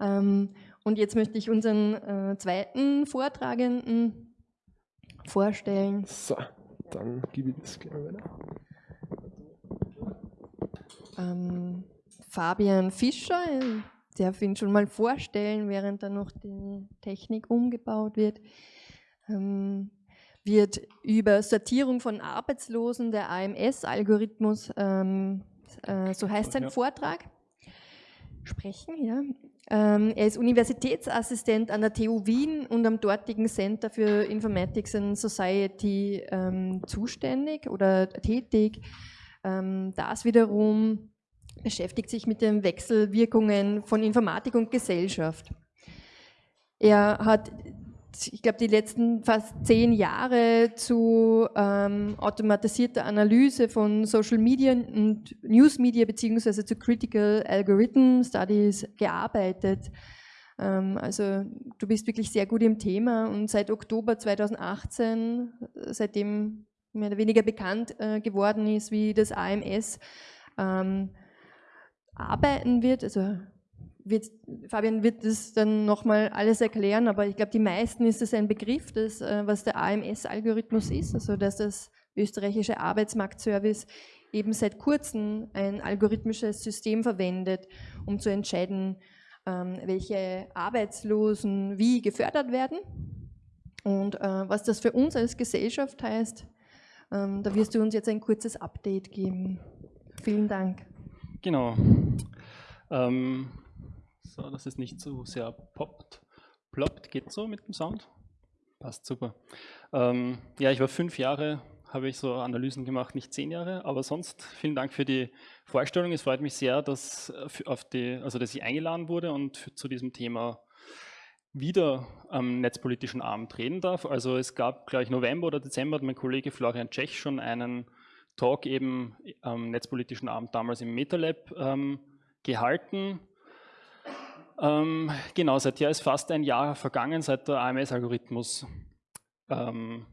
Ähm, und jetzt möchte ich unseren äh, zweiten Vortragenden vorstellen. So, dann gebe ich das gleich weiter. Ähm, Fabian Fischer, ich darf ihn schon mal vorstellen, während dann noch die Technik umgebaut wird. Ähm, wird über Sortierung von Arbeitslosen, der AMS-Algorithmus, ähm, äh, so heißt sein ja. Vortrag, sprechen. Ja. Ähm, er ist Universitätsassistent an der TU Wien und am dortigen Center für Informatics and Society ähm, zuständig oder tätig. Ähm, das wiederum beschäftigt sich mit den Wechselwirkungen von Informatik und Gesellschaft. Er hat ich glaube, die letzten fast zehn Jahre zu ähm, automatisierter Analyse von Social Media und News Media beziehungsweise zu Critical Algorithm Studies gearbeitet. Ähm, also du bist wirklich sehr gut im Thema und seit Oktober 2018, seitdem mehr oder weniger bekannt äh, geworden ist, wie das AMS ähm, arbeiten wird, also wird, Fabian wird das dann nochmal alles erklären, aber ich glaube, die meisten ist es ein Begriff, das, äh, was der AMS-Algorithmus ist, also dass das österreichische Arbeitsmarktservice eben seit kurzem ein algorithmisches System verwendet, um zu entscheiden, ähm, welche Arbeitslosen wie gefördert werden und äh, was das für uns als Gesellschaft heißt. Ähm, da wirst du uns jetzt ein kurzes Update geben. Vielen Dank. Genau. Ähm, so, dass es nicht so sehr poppt. Ploppt, geht so mit dem Sound? Passt super. Ähm, ja, ich war fünf Jahre, habe ich so Analysen gemacht, nicht zehn Jahre, aber sonst vielen Dank für die Vorstellung. Es freut mich sehr, dass, äh, auf die, also dass ich eingeladen wurde und für, zu diesem Thema wieder am netzpolitischen Abend reden darf. Also es gab gleich November oder Dezember hat mein Kollege Florian Tschech schon einen Talk eben am netzpolitischen Abend damals im MetaLab ähm, gehalten ähm, genau, seither ist fast ein Jahr vergangen, seit der AMS-Algorithmus ähm,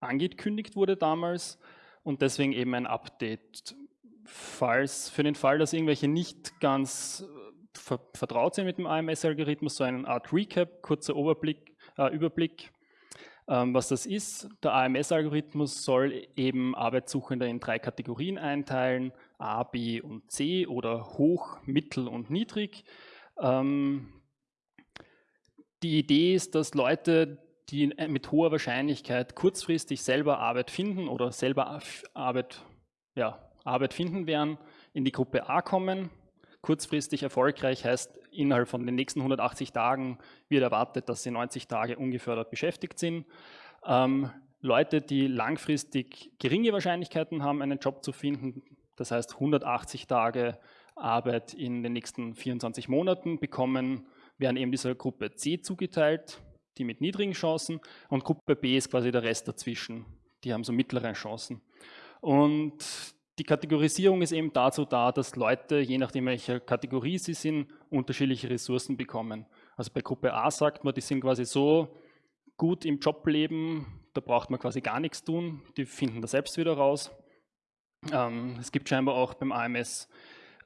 angekündigt wurde damals und deswegen eben ein Update. Falls, für den Fall, dass irgendwelche nicht ganz äh, ver vertraut sind mit dem AMS-Algorithmus, so eine Art Recap, kurzer Oberblick, äh, Überblick, ähm, was das ist. Der AMS-Algorithmus soll eben Arbeitssuchende in drei Kategorien einteilen, A, B und C oder hoch, mittel und niedrig. Ähm, die Idee ist, dass Leute, die mit hoher Wahrscheinlichkeit kurzfristig selber Arbeit finden oder selber Arbeit, ja, Arbeit finden werden, in die Gruppe A kommen. Kurzfristig erfolgreich heißt, innerhalb von den nächsten 180 Tagen wird erwartet, dass sie 90 Tage ungefördert beschäftigt sind. Ähm, Leute, die langfristig geringe Wahrscheinlichkeiten haben, einen Job zu finden, das heißt 180 Tage Arbeit in den nächsten 24 Monaten bekommen, werden eben dieser Gruppe C zugeteilt, die mit niedrigen Chancen und Gruppe B ist quasi der Rest dazwischen, die haben so mittlere Chancen. Und die Kategorisierung ist eben dazu da, dass Leute, je nachdem welcher Kategorie sie sind, unterschiedliche Ressourcen bekommen. Also bei Gruppe A sagt man, die sind quasi so gut im Jobleben, da braucht man quasi gar nichts tun, die finden das selbst wieder raus. Ähm, es gibt scheinbar auch beim AMS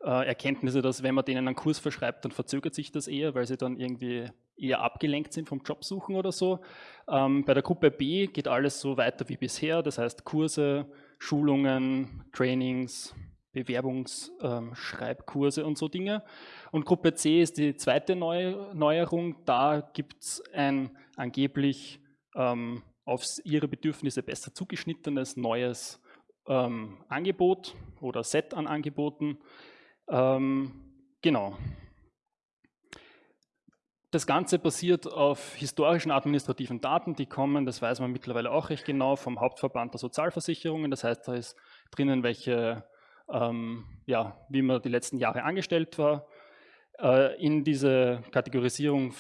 äh, Erkenntnisse, dass wenn man denen einen Kurs verschreibt, dann verzögert sich das eher, weil sie dann irgendwie eher abgelenkt sind vom Jobsuchen oder so. Ähm, bei der Gruppe B geht alles so weiter wie bisher, das heißt Kurse, Schulungen, Trainings, Bewerbungsschreibkurse ähm, und so Dinge. Und Gruppe C ist die zweite Neu Neuerung. Da gibt es ein angeblich ähm, auf ihre Bedürfnisse besser zugeschnittenes neues ähm, Angebot oder Set an Angeboten. Ähm, genau. Das Ganze basiert auf historischen administrativen Daten, die kommen, das weiß man mittlerweile auch recht genau, vom Hauptverband der Sozialversicherungen. Das heißt, da ist drinnen, welche, ähm, ja, wie man die letzten Jahre angestellt war. Äh, in diese Kategorisierung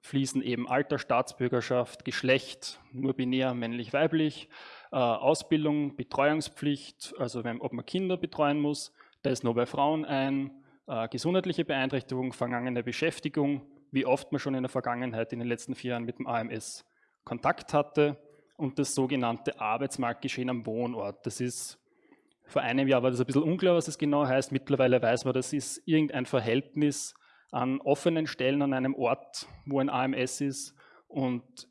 fließen eben Alter, Staatsbürgerschaft, Geschlecht, nur binär, männlich, weiblich, äh, Ausbildung, Betreuungspflicht, also wenn, ob man Kinder betreuen muss, da ist nur bei Frauen ein, äh, gesundheitliche Beeinträchtigung, vergangene Beschäftigung, wie oft man schon in der Vergangenheit in den letzten vier Jahren mit dem AMS Kontakt hatte und das sogenannte Arbeitsmarktgeschehen am Wohnort. Das ist vor einem Jahr war das ein bisschen unklar, was es genau heißt. Mittlerweile weiß man, das ist irgendein Verhältnis an offenen Stellen an einem Ort, wo ein AMS ist und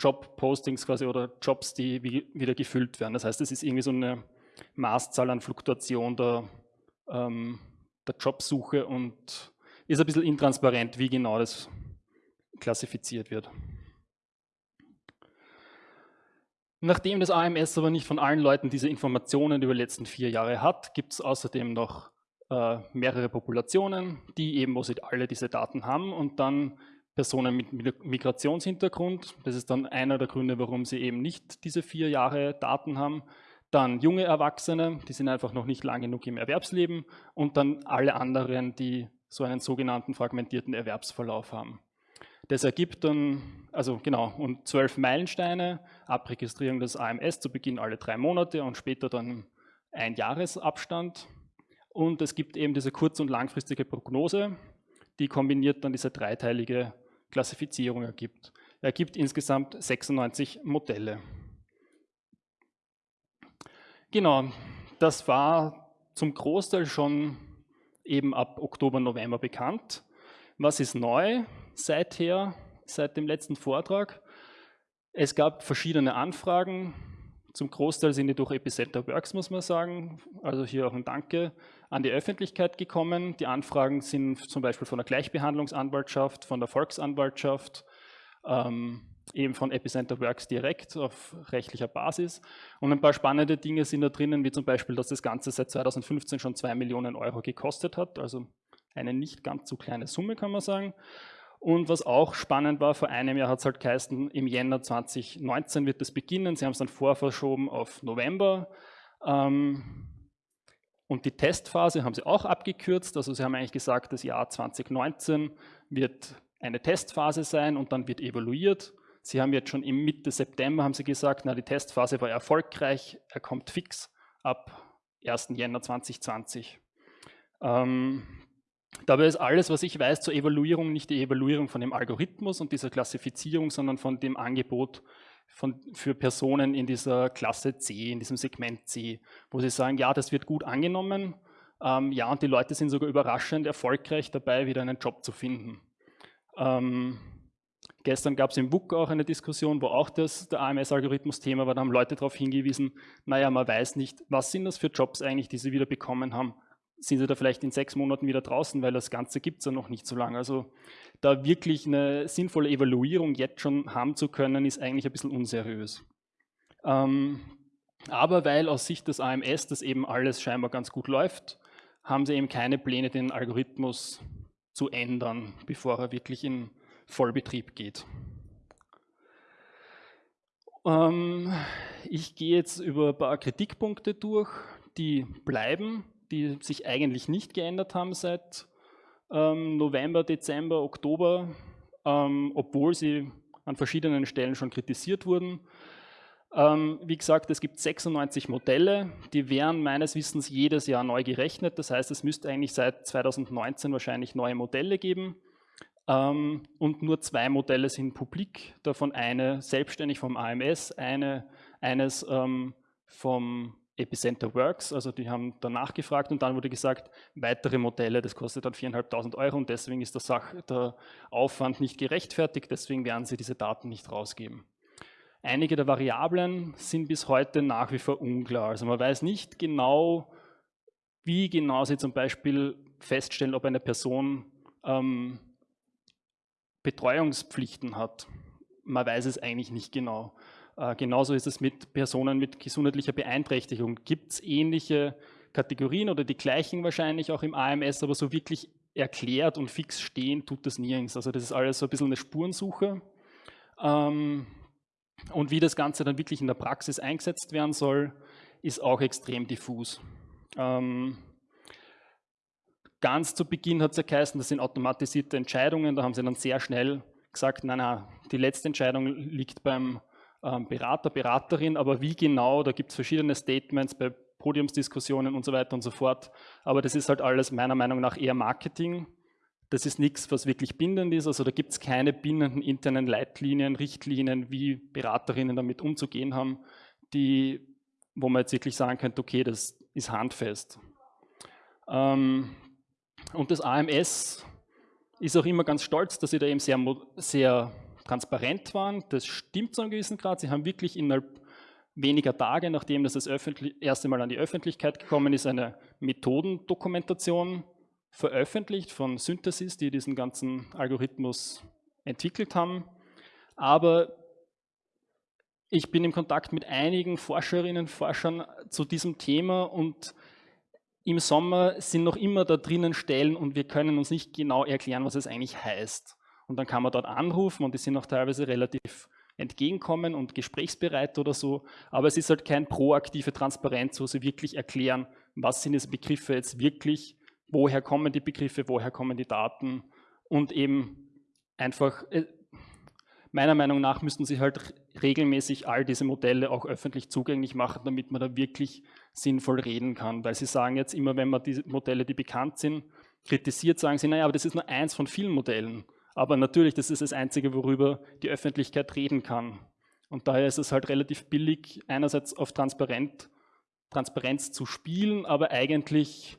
Jobpostings quasi oder Jobs, die wieder gefüllt werden. Das heißt, es ist irgendwie so eine Maßzahl an Fluktuation der, ähm, der Jobsuche und ist ein bisschen intransparent, wie genau das klassifiziert wird. Nachdem das AMS aber nicht von allen Leuten diese Informationen über die letzten vier Jahre hat, gibt es außerdem noch äh, mehrere Populationen, die eben, wo sie alle diese Daten haben und dann Personen mit Migrationshintergrund. Das ist dann einer der Gründe, warum sie eben nicht diese vier Jahre Daten haben. Dann junge Erwachsene, die sind einfach noch nicht lang genug im Erwerbsleben und dann alle anderen, die so einen sogenannten fragmentierten Erwerbsverlauf haben. Das ergibt dann, also genau, und zwölf Meilensteine, Abregistrierung des AMS zu Beginn alle drei Monate und später dann ein Jahresabstand. Und es gibt eben diese kurz- und langfristige Prognose, die kombiniert dann diese dreiteilige Klassifizierung ergibt. Er gibt insgesamt 96 Modelle. Genau, das war zum Großteil schon eben ab Oktober, November bekannt. Was ist neu seither, seit dem letzten Vortrag? Es gab verschiedene Anfragen. Zum Großteil sind die durch Epicenter Works, muss man sagen. Also hier auch ein Danke an die Öffentlichkeit gekommen. Die Anfragen sind zum Beispiel von der Gleichbehandlungsanwaltschaft, von der Volksanwaltschaft, ähm, eben von Epicenter Works direkt auf rechtlicher Basis. Und ein paar spannende Dinge sind da drinnen, wie zum Beispiel, dass das Ganze seit 2015 schon 2 Millionen Euro gekostet hat, also eine nicht ganz so kleine Summe, kann man sagen. Und was auch spannend war, vor einem Jahr hat es halt geheißen, im Jänner 2019 wird das beginnen. Sie haben es dann vorverschoben auf November. Ähm, und die Testphase haben sie auch abgekürzt. Also sie haben eigentlich gesagt, das Jahr 2019 wird eine Testphase sein und dann wird evaluiert. Sie haben jetzt schon im Mitte September haben Sie gesagt, na, die Testphase war erfolgreich, er kommt fix ab 1. Jänner 2020. Ähm, dabei ist alles, was ich weiß zur Evaluierung, nicht die Evaluierung von dem Algorithmus und dieser Klassifizierung, sondern von dem Angebot von, für Personen in dieser Klasse C, in diesem Segment C, wo sie sagen, ja, das wird gut angenommen, ähm, ja, und die Leute sind sogar überraschend erfolgreich dabei, wieder einen Job zu finden. Ähm, Gestern gab es im WUK auch eine Diskussion, wo auch das, der AMS-Algorithmus Thema war, da haben Leute darauf hingewiesen, naja, man weiß nicht, was sind das für Jobs eigentlich, die sie wieder bekommen haben. Sind sie da vielleicht in sechs Monaten wieder draußen, weil das Ganze gibt es ja noch nicht so lange. Also da wirklich eine sinnvolle Evaluierung jetzt schon haben zu können, ist eigentlich ein bisschen unseriös. Ähm, aber weil aus Sicht des AMS das eben alles scheinbar ganz gut läuft, haben sie eben keine Pläne, den Algorithmus zu ändern, bevor er wirklich in Vollbetrieb geht. Ähm, ich gehe jetzt über ein paar Kritikpunkte durch, die bleiben, die sich eigentlich nicht geändert haben seit ähm, November, Dezember, Oktober, ähm, obwohl sie an verschiedenen Stellen schon kritisiert wurden. Ähm, wie gesagt, es gibt 96 Modelle, die werden meines Wissens jedes Jahr neu gerechnet. Das heißt, es müsste eigentlich seit 2019 wahrscheinlich neue Modelle geben. Ähm, und nur zwei Modelle sind publik, davon eine selbstständig vom AMS, eine, eines ähm, vom Epicenter Works, also die haben danach gefragt und dann wurde gesagt, weitere Modelle, das kostet dann 4.500 Euro und deswegen ist der, Sach der Aufwand nicht gerechtfertigt, deswegen werden sie diese Daten nicht rausgeben. Einige der Variablen sind bis heute nach wie vor unklar, also man weiß nicht genau, wie genau sie zum Beispiel feststellen, ob eine Person ähm, Betreuungspflichten hat. Man weiß es eigentlich nicht genau. Äh, genauso ist es mit Personen mit gesundheitlicher Beeinträchtigung. Gibt es ähnliche Kategorien oder die gleichen wahrscheinlich auch im AMS, aber so wirklich erklärt und fix stehen tut das nirgends. Also das ist alles so ein bisschen eine Spurensuche. Ähm, und wie das Ganze dann wirklich in der Praxis eingesetzt werden soll, ist auch extrem diffus. Ähm, Ganz zu Beginn hat es ja geheißen, das sind automatisierte Entscheidungen, da haben sie dann sehr schnell gesagt, nein, nein, die letzte Entscheidung liegt beim ähm, Berater, Beraterin, aber wie genau, da gibt es verschiedene Statements bei Podiumsdiskussionen und so weiter und so fort, aber das ist halt alles meiner Meinung nach eher Marketing. Das ist nichts, was wirklich bindend ist, also da gibt es keine bindenden internen Leitlinien, Richtlinien, wie Beraterinnen damit umzugehen haben, die, wo man jetzt wirklich sagen könnte, okay, das ist handfest. Ähm, und das AMS ist auch immer ganz stolz, dass sie da eben sehr, sehr transparent waren. Das stimmt zu einem gewissen Grad. Sie haben wirklich innerhalb weniger Tage, nachdem das das erste Mal an die Öffentlichkeit gekommen ist, eine Methodendokumentation veröffentlicht von Synthesis, die diesen ganzen Algorithmus entwickelt haben. Aber ich bin im Kontakt mit einigen Forscherinnen und Forschern zu diesem Thema und im Sommer sind noch immer da drinnen Stellen und wir können uns nicht genau erklären, was es eigentlich heißt. Und dann kann man dort anrufen und die sind auch teilweise relativ entgegenkommen und gesprächsbereit oder so, aber es ist halt kein proaktive Transparenz, wo sie wirklich erklären, was sind diese Begriffe jetzt wirklich, woher kommen die Begriffe, woher kommen die Daten und eben einfach, äh, meiner Meinung nach müssten sie halt regelmäßig all diese Modelle auch öffentlich zugänglich machen, damit man da wirklich sinnvoll reden kann, weil sie sagen jetzt immer, wenn man diese Modelle, die bekannt sind, kritisiert, sagen sie, naja, aber das ist nur eins von vielen Modellen. Aber natürlich, das ist das Einzige, worüber die Öffentlichkeit reden kann. Und daher ist es halt relativ billig, einerseits auf Transparent, Transparenz zu spielen, aber eigentlich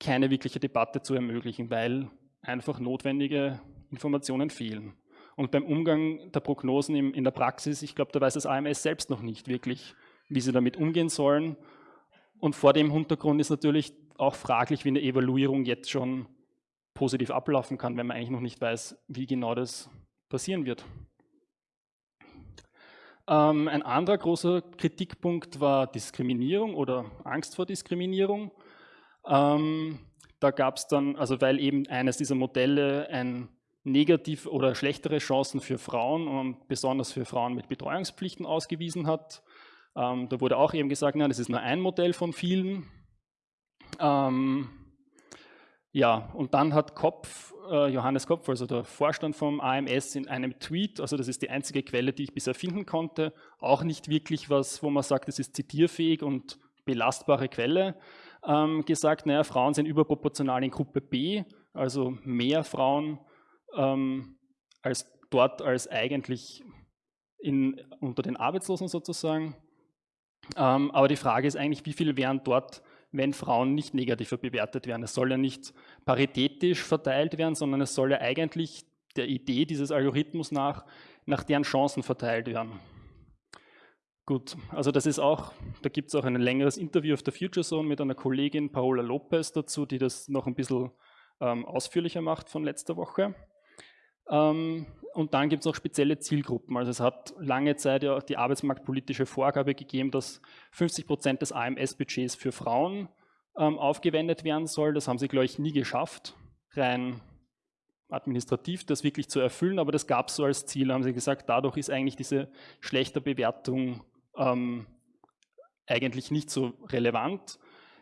keine wirkliche Debatte zu ermöglichen, weil einfach notwendige Informationen fehlen. Und beim Umgang der Prognosen in der Praxis, ich glaube, da weiß das AMS selbst noch nicht wirklich, wie sie damit umgehen sollen. Und vor dem Hintergrund ist natürlich auch fraglich, wie eine Evaluierung jetzt schon positiv ablaufen kann, wenn man eigentlich noch nicht weiß, wie genau das passieren wird. Ähm, ein anderer großer Kritikpunkt war Diskriminierung oder Angst vor Diskriminierung. Ähm, da gab es dann, also weil eben eines dieser Modelle ein negativ oder schlechtere Chancen für Frauen und besonders für Frauen mit Betreuungspflichten ausgewiesen hat. Ähm, da wurde auch eben gesagt, nein, das ist nur ein Modell von vielen. Ähm, ja, und dann hat Kopf, äh, Johannes Kopf, also der Vorstand vom AMS, in einem Tweet, also das ist die einzige Quelle, die ich bisher finden konnte, auch nicht wirklich was, wo man sagt, das ist zitierfähig und belastbare Quelle, ähm, gesagt, naja, Frauen sind überproportional in Gruppe B, also mehr Frauen ähm, als dort als eigentlich in, unter den Arbeitslosen sozusagen. Ähm, aber die Frage ist eigentlich, wie viele wären dort wenn Frauen nicht negativer bewertet werden. Es soll ja nicht paritätisch verteilt werden, sondern es soll ja eigentlich der Idee dieses Algorithmus nach, nach deren Chancen verteilt werden. Gut, also das ist auch, da gibt es auch ein längeres Interview auf der Future Zone mit einer Kollegin Paola Lopez dazu, die das noch ein bisschen ähm, ausführlicher macht von letzter Woche. Ähm, und dann gibt es noch spezielle Zielgruppen. Also es hat lange Zeit ja die arbeitsmarktpolitische Vorgabe gegeben, dass 50 Prozent des AMS-Budgets für Frauen ähm, aufgewendet werden soll. Das haben sie, glaube ich, nie geschafft, rein administrativ das wirklich zu erfüllen, aber das gab es so als Ziel, haben sie gesagt, dadurch ist eigentlich diese schlechte Bewertung ähm, eigentlich nicht so relevant.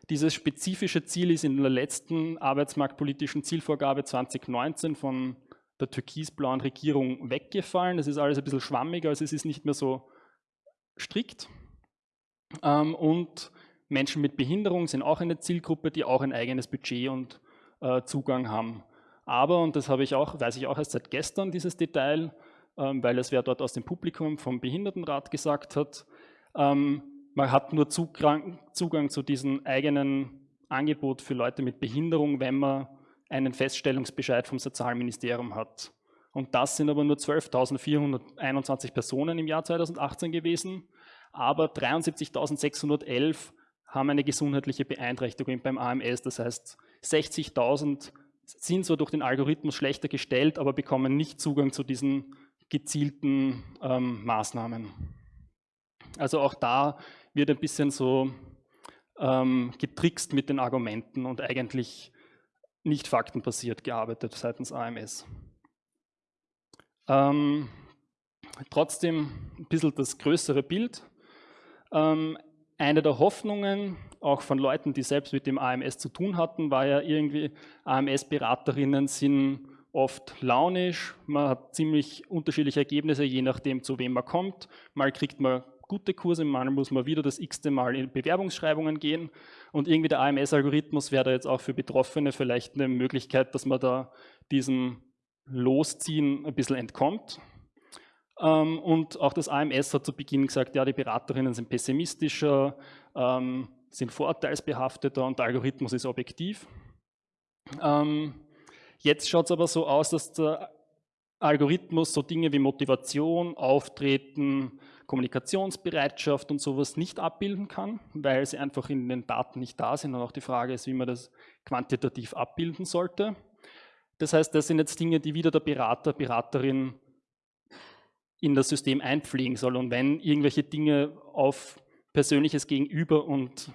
Dieses spezifische Ziel ist in der letzten arbeitsmarktpolitischen Zielvorgabe 2019 von der türkisblauen Regierung weggefallen. Es ist alles ein bisschen schwammiger, also es ist nicht mehr so strikt. Ähm, und Menschen mit Behinderung sind auch eine Zielgruppe, die auch ein eigenes Budget und äh, Zugang haben. Aber, und das habe ich auch, weiß ich auch erst seit gestern, dieses Detail, ähm, weil es wer dort aus dem Publikum vom Behindertenrat gesagt hat, ähm, man hat nur Zugang, Zugang zu diesem eigenen Angebot für Leute mit Behinderung, wenn man einen Feststellungsbescheid vom Sozialministerium hat. Und das sind aber nur 12.421 Personen im Jahr 2018 gewesen, aber 73.611 haben eine gesundheitliche Beeinträchtigung beim AMS. Das heißt, 60.000 sind zwar durch den Algorithmus schlechter gestellt, aber bekommen nicht Zugang zu diesen gezielten ähm, Maßnahmen. Also auch da wird ein bisschen so ähm, getrickst mit den Argumenten und eigentlich nicht faktenbasiert gearbeitet seitens AMS. Ähm, trotzdem ein bisschen das größere Bild. Ähm, eine der Hoffnungen, auch von Leuten, die selbst mit dem AMS zu tun hatten, war ja irgendwie, AMS-Beraterinnen sind oft launisch, man hat ziemlich unterschiedliche Ergebnisse, je nachdem, zu wem man kommt. Mal kriegt man gute Kurse, mal muss man wieder das x-te Mal in Bewerbungsschreibungen gehen und irgendwie der AMS-Algorithmus wäre da jetzt auch für Betroffene vielleicht eine Möglichkeit, dass man da diesem Losziehen ein bisschen entkommt. Ähm, und auch das AMS hat zu Beginn gesagt, ja, die Beraterinnen sind pessimistischer, ähm, sind vorurteilsbehafteter und der Algorithmus ist objektiv. Ähm, Jetzt schaut es aber so aus, dass der Algorithmus so Dinge wie Motivation, Auftreten, Kommunikationsbereitschaft und sowas nicht abbilden kann, weil sie einfach in den Daten nicht da sind und auch die Frage ist, wie man das quantitativ abbilden sollte. Das heißt, das sind jetzt Dinge, die wieder der Berater, Beraterin in das System einpflegen soll. Und wenn irgendwelche Dinge auf persönliches Gegenüber und,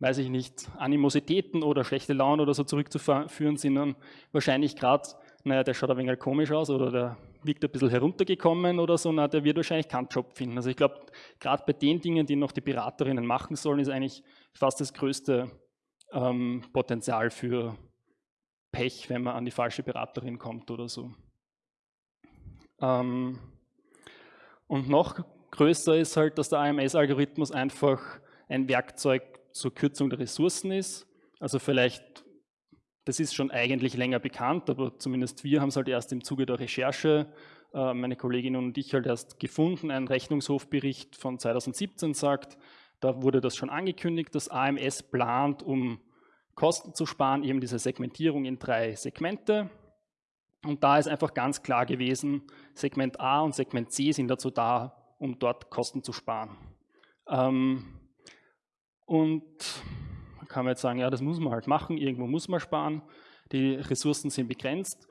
weiß ich nicht, Animositäten oder schlechte Laune oder so zurückzuführen sind, dann wahrscheinlich gerade, naja, der schaut ein wenig komisch aus oder der wirkt ein bisschen heruntergekommen oder so, na, der wird wahrscheinlich keinen Job finden. Also ich glaube, gerade bei den Dingen, die noch die Beraterinnen machen sollen, ist eigentlich fast das größte ähm, Potenzial für Pech, wenn man an die falsche Beraterin kommt oder so. Ähm, und noch größer ist halt, dass der AMS-Algorithmus einfach ein Werkzeug zur Kürzung der Ressourcen ist. Also vielleicht, das ist schon eigentlich länger bekannt, aber zumindest wir haben es halt erst im Zuge der Recherche, äh, meine Kolleginnen und ich halt erst gefunden. Ein Rechnungshofbericht von 2017 sagt, da wurde das schon angekündigt, dass AMS plant, um Kosten zu sparen, eben diese Segmentierung in drei Segmente. Und da ist einfach ganz klar gewesen, Segment A und Segment C sind dazu da, um dort Kosten zu sparen. Ähm, und kann man jetzt sagen, ja, das muss man halt machen, irgendwo muss man sparen, die Ressourcen sind begrenzt.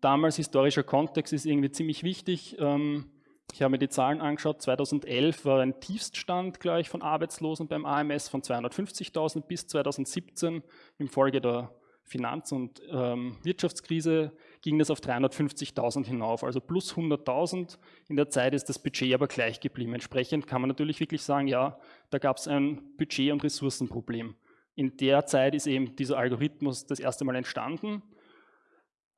Damals historischer Kontext ist irgendwie ziemlich wichtig. Ähm, ich habe mir die Zahlen angeschaut, 2011 war ein Tiefststand, glaube ich, von Arbeitslosen beim AMS von 250.000 bis 2017 im Folge der Finanz- und ähm, Wirtschaftskrise ging das auf 350.000 hinauf, also plus 100.000. In der Zeit ist das Budget aber gleich geblieben. Entsprechend kann man natürlich wirklich sagen, ja, da gab es ein Budget- und Ressourcenproblem. In der Zeit ist eben dieser Algorithmus das erste Mal entstanden.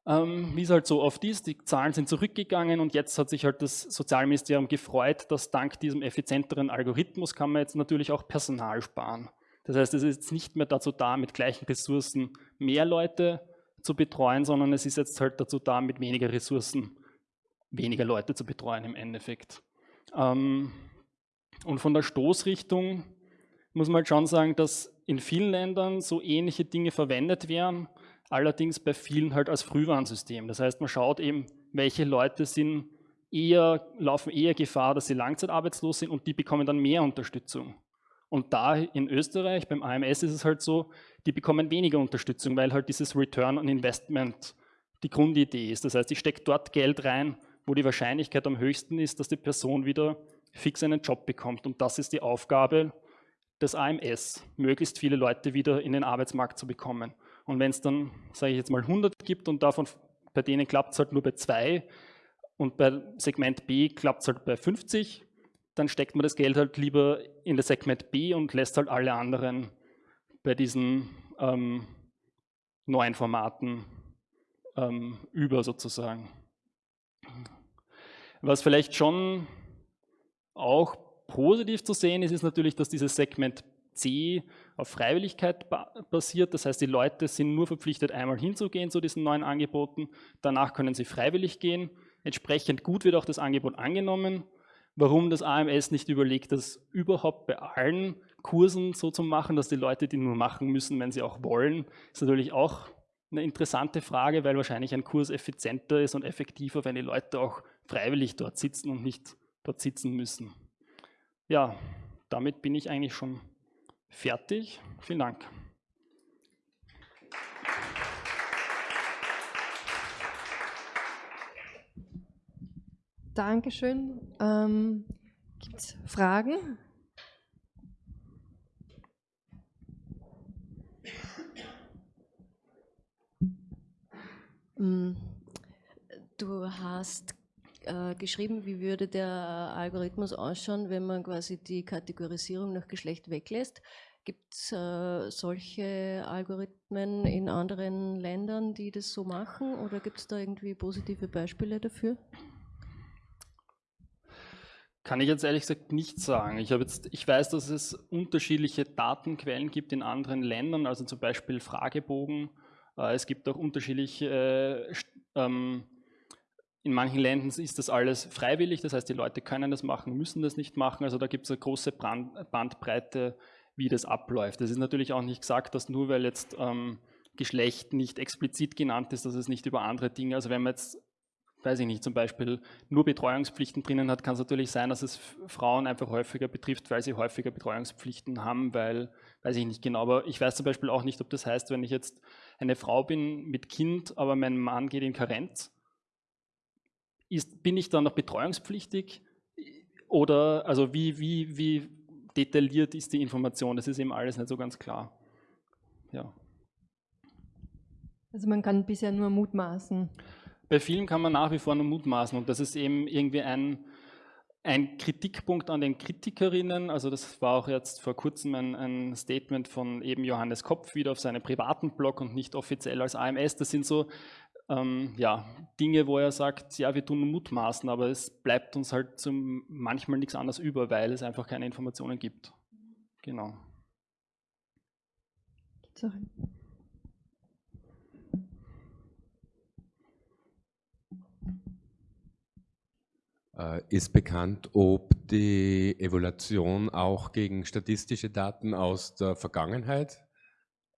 Ähm, Wie es halt so oft ist, die Zahlen sind zurückgegangen und jetzt hat sich halt das Sozialministerium gefreut, dass dank diesem effizienteren Algorithmus kann man jetzt natürlich auch Personal sparen. Das heißt, es ist jetzt nicht mehr dazu da, mit gleichen Ressourcen mehr Leute zu betreuen, sondern es ist jetzt halt dazu da, mit weniger Ressourcen weniger Leute zu betreuen im Endeffekt. Ähm, und von der Stoßrichtung muss man halt schon sagen, dass in vielen Ländern so ähnliche Dinge verwendet werden, allerdings bei vielen halt als Frühwarnsystem. Das heißt, man schaut eben, welche Leute sind eher, laufen eher Gefahr, dass sie langzeitarbeitslos sind und die bekommen dann mehr Unterstützung. Und da in Österreich, beim AMS ist es halt so, die bekommen weniger Unterstützung, weil halt dieses Return on Investment die Grundidee ist. Das heißt, ich stecke dort Geld rein, wo die Wahrscheinlichkeit am höchsten ist, dass die Person wieder fix einen Job bekommt. Und das ist die Aufgabe des AMS, möglichst viele Leute wieder in den Arbeitsmarkt zu bekommen. Und wenn es dann, sage ich jetzt mal, 100 gibt und davon bei denen klappt es halt nur bei zwei und bei Segment B klappt es halt bei 50, dann steckt man das Geld halt lieber in das Segment B und lässt halt alle anderen bei diesen ähm, neuen Formaten ähm, über sozusagen. Was vielleicht schon auch positiv zu sehen ist, ist natürlich, dass dieses Segment C auf Freiwilligkeit basiert. Das heißt, die Leute sind nur verpflichtet, einmal hinzugehen zu diesen neuen Angeboten. Danach können sie freiwillig gehen. Entsprechend gut wird auch das Angebot angenommen warum das AMS nicht überlegt, das überhaupt bei allen Kursen so zu machen, dass die Leute die nur machen müssen, wenn sie auch wollen, ist natürlich auch eine interessante Frage, weil wahrscheinlich ein Kurs effizienter ist und effektiver, wenn die Leute auch freiwillig dort sitzen und nicht dort sitzen müssen. Ja, damit bin ich eigentlich schon fertig. Vielen Dank. Dankeschön. Ähm, Gibt es Fragen? Mm, du hast äh, geschrieben, wie würde der Algorithmus ausschauen, wenn man quasi die Kategorisierung nach Geschlecht weglässt. Gibt es äh, solche Algorithmen in anderen Ländern, die das so machen oder gibt es da irgendwie positive Beispiele dafür? Kann ich jetzt ehrlich gesagt nicht sagen. Ich, jetzt, ich weiß, dass es unterschiedliche Datenquellen gibt in anderen Ländern, also zum Beispiel Fragebogen. Äh, es gibt auch unterschiedliche, äh, ähm, in manchen Ländern ist das alles freiwillig, das heißt, die Leute können das machen, müssen das nicht machen. Also da gibt es eine große Brand, Bandbreite, wie das abläuft. Es ist natürlich auch nicht gesagt, dass nur weil jetzt ähm, Geschlecht nicht explizit genannt ist, dass es nicht über andere Dinge, also wenn man jetzt, weiß ich nicht, zum Beispiel nur Betreuungspflichten drinnen hat, kann es natürlich sein, dass es Frauen einfach häufiger betrifft, weil sie häufiger Betreuungspflichten haben, weil, weiß ich nicht genau, aber ich weiß zum Beispiel auch nicht, ob das heißt, wenn ich jetzt eine Frau bin mit Kind, aber mein Mann geht in Karenz, ist, bin ich dann noch betreuungspflichtig? Oder also wie, wie, wie detailliert ist die Information? Das ist eben alles nicht so ganz klar. Ja. Also man kann bisher nur mutmaßen. Bei vielen kann man nach wie vor nur mutmaßen und das ist eben irgendwie ein, ein Kritikpunkt an den Kritikerinnen, also das war auch jetzt vor kurzem ein, ein, Statement von eben Johannes Kopf wieder auf seinem privaten Blog und nicht offiziell als AMS. Das sind so ähm, ja, Dinge, wo er sagt, ja, wir tun mutmaßen, aber es bleibt uns halt zum, manchmal nichts anderes über, weil es einfach keine Informationen gibt. Genau. Äh, ist bekannt, ob die Evaluation auch gegen statistische Daten aus der Vergangenheit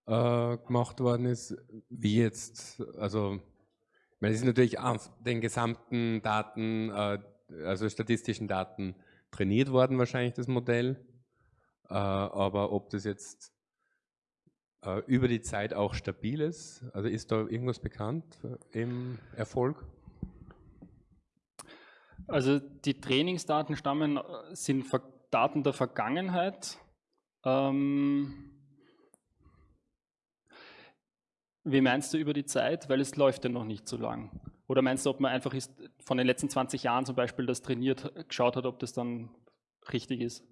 äh, gemacht worden ist, wie jetzt, also es ist natürlich auf den gesamten Daten, äh, also statistischen Daten trainiert worden wahrscheinlich das Modell, äh, aber ob das jetzt äh, über die Zeit auch stabil ist, also ist da irgendwas bekannt im Erfolg? Also die Trainingsdaten stammen, sind Daten der Vergangenheit. Ähm, Wie meinst du über die Zeit? Weil es läuft ja noch nicht so lang. Oder meinst du, ob man einfach ist, von den letzten 20 Jahren zum Beispiel das trainiert, geschaut hat, ob das dann richtig ist?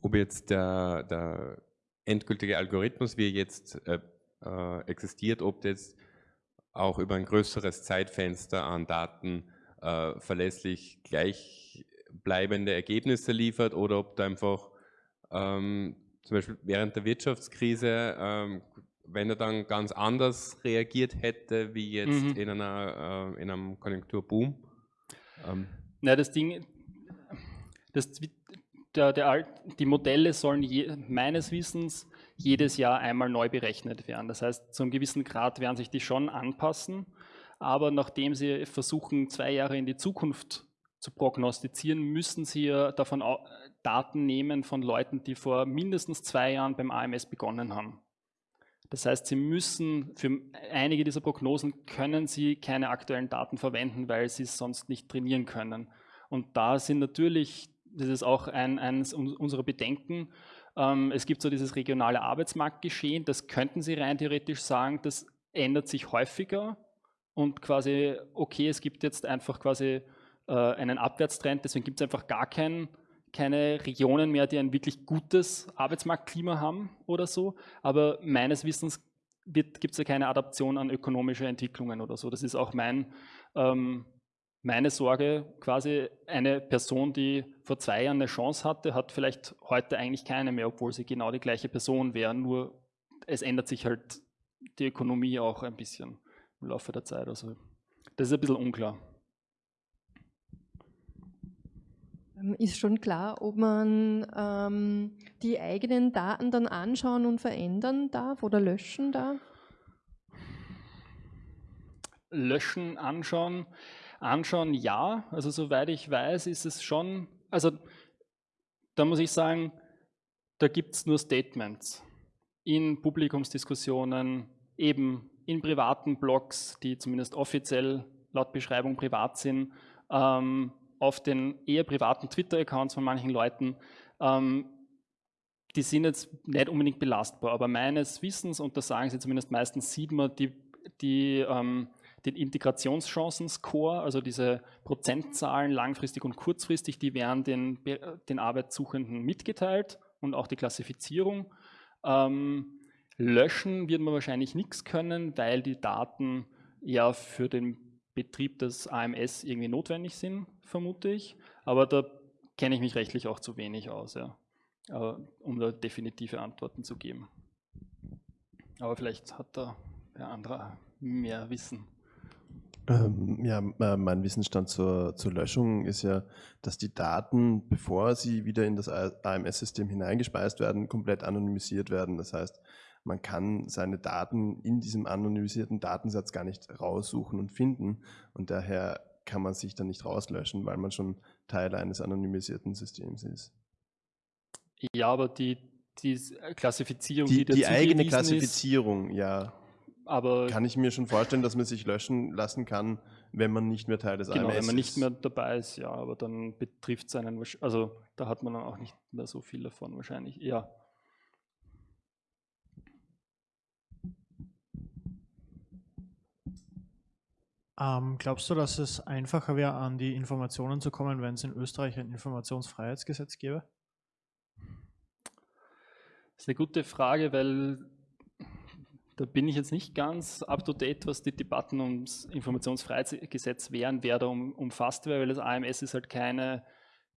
Ob jetzt der, der endgültige Algorithmus, wie er jetzt äh, äh, existiert, ob das auch über ein größeres Zeitfenster an Daten äh, verlässlich gleichbleibende Ergebnisse liefert oder ob da einfach ähm, zum Beispiel während der Wirtschaftskrise, ähm, wenn er dann ganz anders reagiert hätte, wie jetzt mhm. in, einer, äh, in einem Konjunkturboom? Ähm. Na, das Ding, das, der, der, die Modelle sollen je, meines Wissens jedes Jahr einmal neu berechnet werden. Das heißt, zu einem gewissen Grad werden sich die schon anpassen, aber nachdem sie versuchen, zwei Jahre in die Zukunft zu prognostizieren, müssen sie ja davon Daten nehmen von Leuten, die vor mindestens zwei Jahren beim AMS begonnen haben. Das heißt, Sie müssen für einige dieser Prognosen können Sie keine aktuellen Daten verwenden, weil Sie es sonst nicht trainieren können. Und da sind natürlich, das ist auch ein, eines unserer Bedenken, ähm, es gibt so dieses regionale Arbeitsmarktgeschehen, das könnten Sie rein theoretisch sagen, das ändert sich häufiger und quasi, okay, es gibt jetzt einfach quasi äh, einen Abwärtstrend, deswegen gibt es einfach gar keinen keine Regionen mehr, die ein wirklich gutes Arbeitsmarktklima haben oder so. Aber meines Wissens gibt es ja keine Adaption an ökonomische Entwicklungen oder so. Das ist auch mein, ähm, meine Sorge. Quasi eine Person, die vor zwei Jahren eine Chance hatte, hat vielleicht heute eigentlich keine mehr, obwohl sie genau die gleiche Person wäre. Nur es ändert sich halt die Ökonomie auch ein bisschen im Laufe der Zeit. Also das ist ein bisschen unklar. Ähm, ist schon klar, ob man ähm, die eigenen Daten dann anschauen und verändern darf oder löschen darf? Löschen, anschauen. Anschauen ja, also soweit ich weiß, ist es schon, also da muss ich sagen, da gibt es nur Statements in Publikumsdiskussionen, eben in privaten Blogs, die zumindest offiziell laut Beschreibung privat sind, ähm, auf den eher privaten Twitter-Accounts von manchen Leuten, ähm, die sind jetzt nicht unbedingt belastbar, aber meines Wissens, und das sagen sie zumindest meistens, sieht man die, die, ähm, den Integrationschancen-Score, also diese Prozentzahlen langfristig und kurzfristig, die werden den, den Arbeitssuchenden mitgeteilt und auch die Klassifizierung. Ähm, löschen wird man wahrscheinlich nichts können, weil die Daten ja für den Betrieb des AMS irgendwie notwendig sind, vermute ich. Aber da kenne ich mich rechtlich auch zu wenig aus, ja, um da definitive Antworten zu geben. Aber vielleicht hat da der andere mehr Wissen. Ähm, ja, mein Wissensstand zur, zur Löschung ist ja, dass die Daten, bevor sie wieder in das AMS-System hineingespeist werden, komplett anonymisiert werden. Das heißt, man kann seine Daten in diesem anonymisierten Datensatz gar nicht raussuchen und finden und daher kann man sich dann nicht rauslöschen, weil man schon Teil eines anonymisierten Systems ist. Ja, aber die, die Klassifizierung, die, die, die eigene Klassifizierung, ist, ja. Aber kann ich mir schon vorstellen, dass man sich löschen lassen kann, wenn man nicht mehr Teil des genau, AMS ist. wenn man nicht mehr dabei ist, ja, aber dann betrifft es einen, also da hat man dann auch nicht mehr so viel davon wahrscheinlich, ja. Ähm, glaubst du, dass es einfacher wäre, an die Informationen zu kommen, wenn es in Österreich ein Informationsfreiheitsgesetz gäbe? Das ist eine gute Frage, weil da bin ich jetzt nicht ganz up to date, was die Debatten ums Informationsfreiheitsgesetz wären, wer da um, umfasst wäre, weil das AMS ist halt keine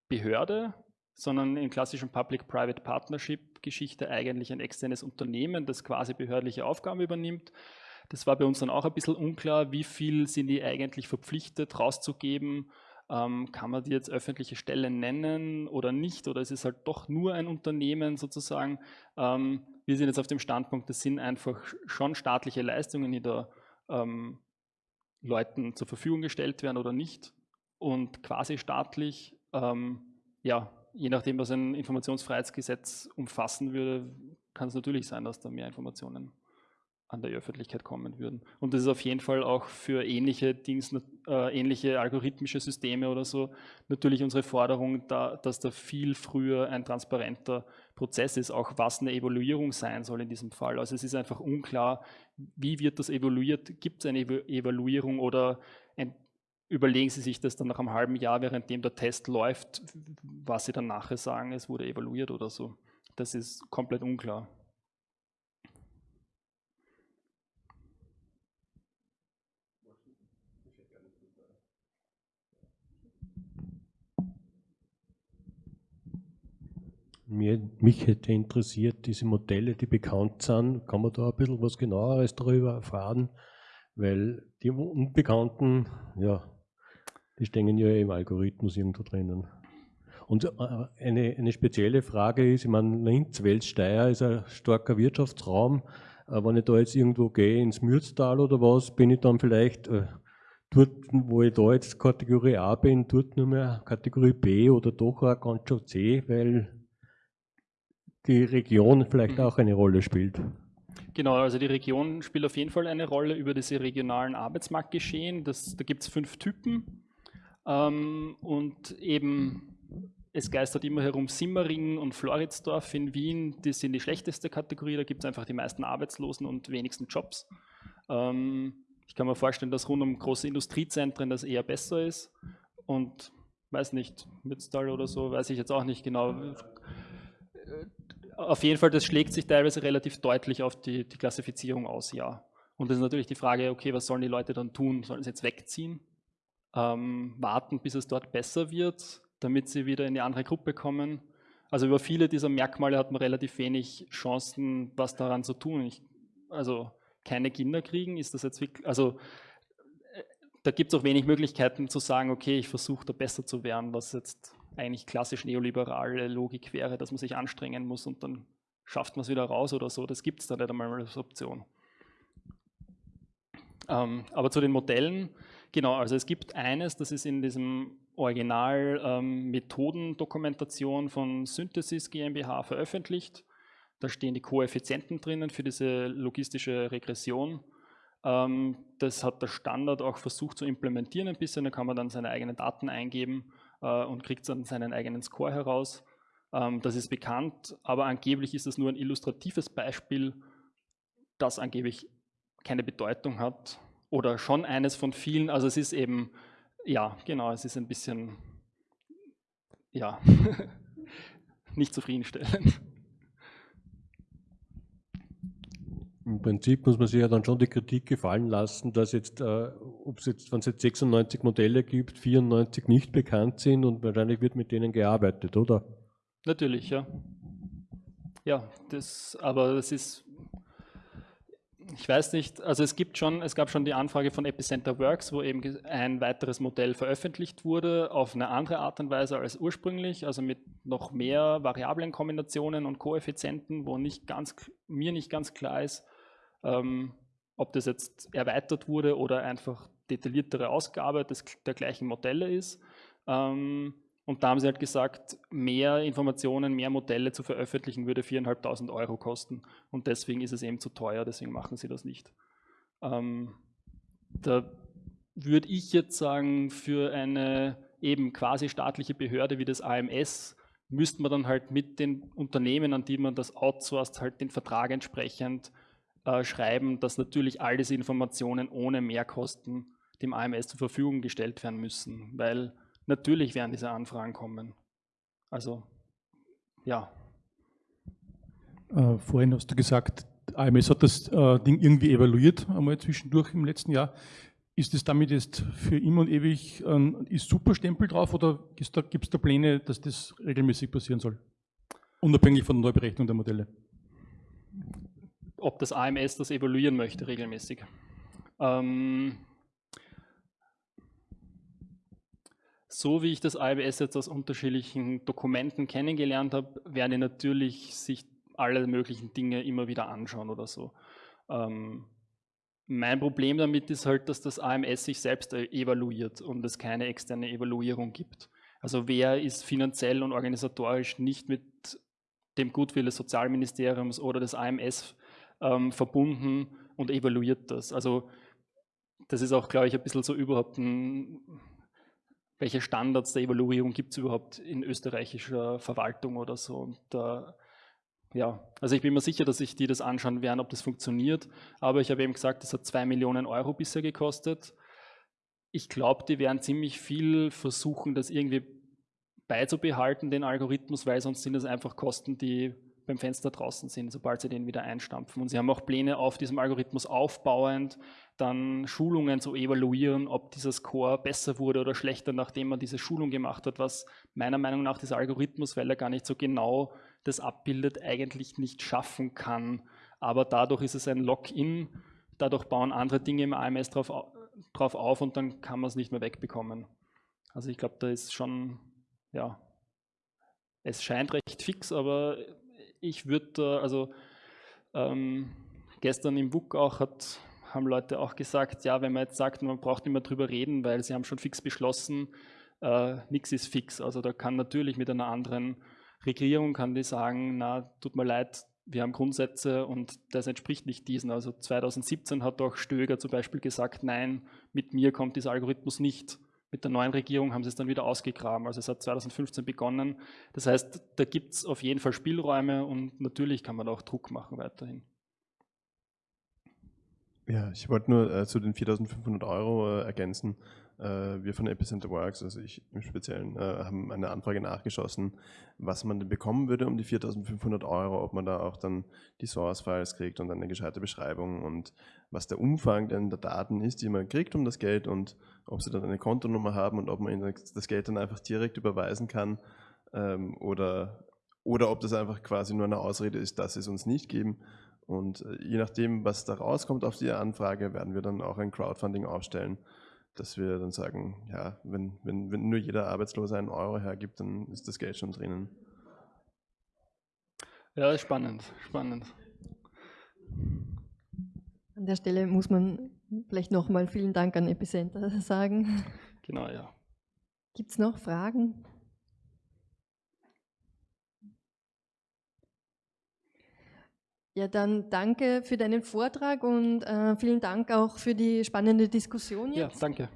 Behörde, sondern in klassischen Public-Private Partnership-Geschichte eigentlich ein externes Unternehmen, das quasi behördliche Aufgaben übernimmt. Das war bei uns dann auch ein bisschen unklar, wie viel sind die eigentlich verpflichtet rauszugeben. Ähm, kann man die jetzt öffentliche Stellen nennen oder nicht? Oder ist es halt doch nur ein Unternehmen sozusagen? Ähm, wir sind jetzt auf dem Standpunkt, das sind einfach schon staatliche Leistungen, die da ähm, Leuten zur Verfügung gestellt werden oder nicht. Und quasi staatlich, ähm, ja, je nachdem, was ein Informationsfreiheitsgesetz umfassen würde, kann es natürlich sein, dass da mehr Informationen an der Öffentlichkeit kommen würden. Und das ist auf jeden Fall auch für ähnliche Dings, äh, ähnliche algorithmische Systeme oder so natürlich unsere Forderung, da, dass da viel früher ein transparenter Prozess ist, auch was eine Evaluierung sein soll in diesem Fall. Also es ist einfach unklar, wie wird das evaluiert, gibt es eine Evaluierung oder ein, überlegen Sie sich das dann nach einem halben Jahr, währenddem der Test läuft, was Sie dann nachher sagen, es wurde evaluiert oder so. Das ist komplett unklar. Mir, mich hätte interessiert, diese Modelle, die bekannt sind, kann man da ein bisschen was genaueres darüber erfahren? Weil die Unbekannten, ja, die stehen ja im Algorithmus irgendwo drinnen. Und äh, eine, eine spezielle Frage ist, ich meine, Linz, Weltsteier ist ein starker Wirtschaftsraum. Äh, wenn ich da jetzt irgendwo gehe, ins Mürztal oder was, bin ich dann vielleicht äh, dort, wo ich da jetzt Kategorie A bin, dort nur mehr Kategorie B oder doch auch ganz schon C, weil die Region vielleicht auch eine Rolle spielt. Genau, also die Region spielt auf jeden Fall eine Rolle über diese regionalen Arbeitsmarktgeschehen. Das, da gibt es fünf Typen ähm, und eben es geistert immer herum Simmering und Floridsdorf in Wien, die sind die schlechteste Kategorie, da gibt es einfach die meisten Arbeitslosen und wenigsten Jobs. Ähm, ich kann mir vorstellen, dass rund um große Industriezentren das eher besser ist und weiß nicht, Mütztal oder so, weiß ich jetzt auch nicht genau auf jeden Fall, das schlägt sich teilweise relativ deutlich auf die, die Klassifizierung aus, ja. Und das ist natürlich die Frage, okay, was sollen die Leute dann tun? Sollen sie jetzt wegziehen? Ähm, warten, bis es dort besser wird, damit sie wieder in die andere Gruppe kommen? Also über viele dieser Merkmale hat man relativ wenig Chancen, was daran zu tun. Ich, also keine Kinder kriegen, ist das jetzt wirklich, also äh, da gibt es auch wenig Möglichkeiten zu sagen, okay, ich versuche da besser zu werden, was jetzt eigentlich klassisch neoliberale Logik wäre, dass man sich anstrengen muss und dann schafft man es wieder raus oder so. Das gibt es da nicht einmal als Option. Ähm, aber zu den Modellen, genau, also es gibt eines, das ist in diesem Original ähm, Methodendokumentation von Synthesis GmbH veröffentlicht. Da stehen die Koeffizienten drinnen für diese logistische Regression. Ähm, das hat der Standard auch versucht zu implementieren ein bisschen, da kann man dann seine eigenen Daten eingeben und kriegt dann seinen eigenen Score heraus. Ähm, das ist bekannt, aber angeblich ist das nur ein illustratives Beispiel, das angeblich keine Bedeutung hat oder schon eines von vielen. Also es ist eben, ja, genau, es ist ein bisschen, ja, nicht zufriedenstellend. Im Prinzip muss man sich ja dann schon die Kritik gefallen lassen, dass jetzt, äh, ob es jetzt, wenn es jetzt 96 Modelle gibt, 94 nicht bekannt sind und wahrscheinlich wird mit denen gearbeitet, oder? Natürlich, ja. Ja, das, aber das ist, ich weiß nicht, also es gibt schon, es gab schon die Anfrage von Epicenter Works, wo eben ein weiteres Modell veröffentlicht wurde, auf eine andere Art und Weise als ursprünglich, also mit noch mehr Variablenkombinationen und Koeffizienten, wo nicht ganz, mir nicht ganz klar ist, ähm, ob das jetzt erweitert wurde oder einfach detailliertere Ausgabe des, der gleichen Modelle ist. Ähm, und da haben sie halt gesagt, mehr Informationen, mehr Modelle zu veröffentlichen würde 4.500 Euro kosten. Und deswegen ist es eben zu teuer, deswegen machen sie das nicht. Ähm, da würde ich jetzt sagen, für eine eben quasi staatliche Behörde wie das AMS müsste man dann halt mit den Unternehmen, an die man das outsourced, halt den Vertrag entsprechend äh, schreiben, dass natürlich all diese Informationen ohne Mehrkosten dem AMS zur Verfügung gestellt werden müssen, weil natürlich werden diese Anfragen kommen. Also, ja. Äh, vorhin hast du gesagt, AMS hat das äh, Ding irgendwie evaluiert, einmal zwischendurch im letzten Jahr. Ist es damit jetzt für immer und ewig ein ist Superstempel drauf oder gibt es da, da Pläne, dass das regelmäßig passieren soll? Unabhängig von der Neuberechnung der Modelle? Ob das AMS das evaluieren möchte regelmäßig. Ähm, so wie ich das AWS jetzt aus unterschiedlichen Dokumenten kennengelernt habe, werden die natürlich sich alle möglichen Dinge immer wieder anschauen oder so. Ähm, mein Problem damit ist halt, dass das AMS sich selbst evaluiert und es keine externe Evaluierung gibt. Also wer ist finanziell und organisatorisch nicht mit dem Gutwill des Sozialministeriums oder des AMS ähm, verbunden und evaluiert das. Also das ist auch, glaube ich, ein bisschen so überhaupt ein welche Standards der Evaluierung gibt es überhaupt in österreichischer Verwaltung oder so. Und, äh, ja, also ich bin mir sicher, dass sich die das anschauen werden, ob das funktioniert. Aber ich habe eben gesagt, das hat zwei Millionen Euro bisher gekostet. Ich glaube, die werden ziemlich viel versuchen, das irgendwie beizubehalten, den Algorithmus, weil sonst sind das einfach Kosten, die beim Fenster draußen sind, sobald sie den wieder einstampfen. Und sie haben auch Pläne auf diesem Algorithmus aufbauend, dann Schulungen zu evaluieren, ob dieser Score besser wurde oder schlechter, nachdem man diese Schulung gemacht hat, was meiner Meinung nach dieser Algorithmus, weil er gar nicht so genau das abbildet, eigentlich nicht schaffen kann. Aber dadurch ist es ein Lock-in, dadurch bauen andere Dinge im AMS drauf, drauf auf und dann kann man es nicht mehr wegbekommen. Also ich glaube, da ist schon, ja, es scheint recht fix, aber ich würde, also ähm, gestern im WUK auch hat, haben Leute auch gesagt, ja, wenn man jetzt sagt, man braucht nicht mehr drüber reden, weil sie haben schon fix beschlossen, äh, nichts ist fix. Also da kann natürlich mit einer anderen Regierung kann die sagen, na, tut mir leid, wir haben Grundsätze und das entspricht nicht diesen. Also 2017 hat auch Stöger zum Beispiel gesagt, nein, mit mir kommt dieser Algorithmus nicht. Mit der neuen Regierung haben sie es dann wieder ausgegraben. Also es hat 2015 begonnen. Das heißt, da gibt es auf jeden Fall Spielräume und natürlich kann man auch Druck machen weiterhin. Ja, ich wollte nur äh, zu den 4.500 Euro äh, ergänzen. Äh, wir von Epicenter Works, also ich im Speziellen, äh, haben eine Anfrage nachgeschossen, was man denn bekommen würde um die 4.500 Euro, ob man da auch dann die Source-Files kriegt und eine gescheite Beschreibung und was der Umfang denn der Daten ist, die man kriegt um das Geld und ob sie dann eine Kontonummer haben und ob man ihnen das Geld dann einfach direkt überweisen kann ähm, oder, oder ob das einfach quasi nur eine Ausrede ist, dass sie es uns nicht geben. Und äh, je nachdem, was da rauskommt auf die Anfrage, werden wir dann auch ein Crowdfunding aufstellen dass wir dann sagen, ja, wenn, wenn, wenn nur jeder Arbeitslose einen Euro hergibt, dann ist das Geld schon drinnen. Ja, spannend, spannend. An der Stelle muss man vielleicht nochmal vielen Dank an Epicenter sagen. Genau, ja. Gibt es noch Fragen? Ja, dann danke für deinen Vortrag und äh, vielen Dank auch für die spannende Diskussion jetzt. Ja, danke.